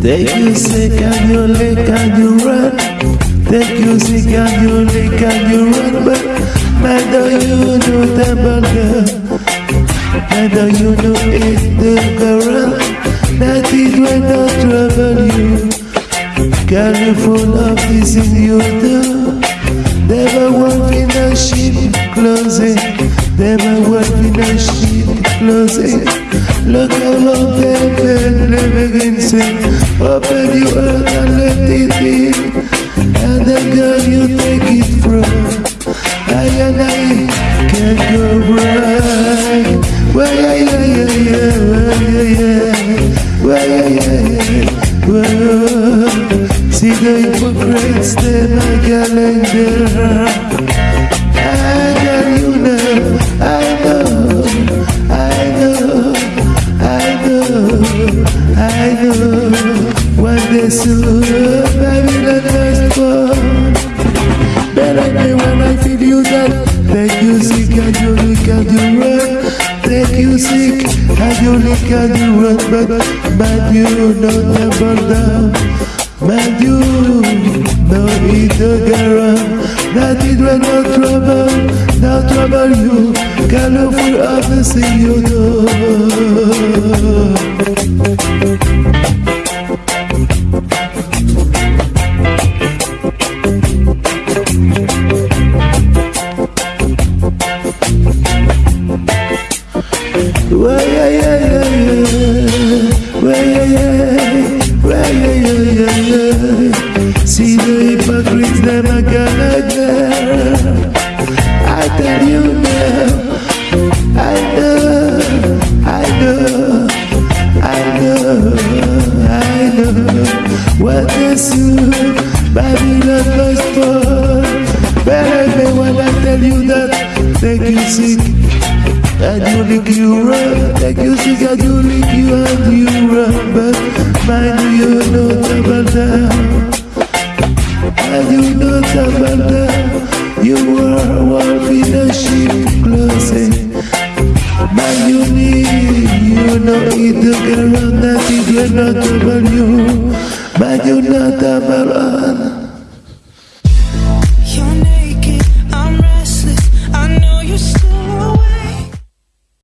Take you sick and you lick and you run. Take you sick and you lick and you run. But neither you know the burger. Neither you know it's the girl. That it will not trouble you. Girl, you full of this in you do. Never work in a sheep closet. Never work in a closet. Look around them and never again say, Open your heart and let it in. And the girl you take it from. I and I can't go right. Well, yeah, yeah, yeah, yeah, well, yeah, yeah, yeah, yeah, well. See the hypocrites, them a Chicago When this baby the next one But when I feel you that Thank you sick and you look at the run Thank you sick and you look at the run But but you know never down But you know it the garage That it will no trouble, no trouble you Colorful of the sea you know See the hypocrites, a gonna get. I tell you now, I know, I know, I know, I know. What they soon, Babylon must fall. Better me when I tell you that, make you sick. And you lick you run, like you sick and you lick you and you run But mind you know double down And you know double down You are wolf in a sheep closet Man you need, you know it get around that it will not trouble you. Man you not double on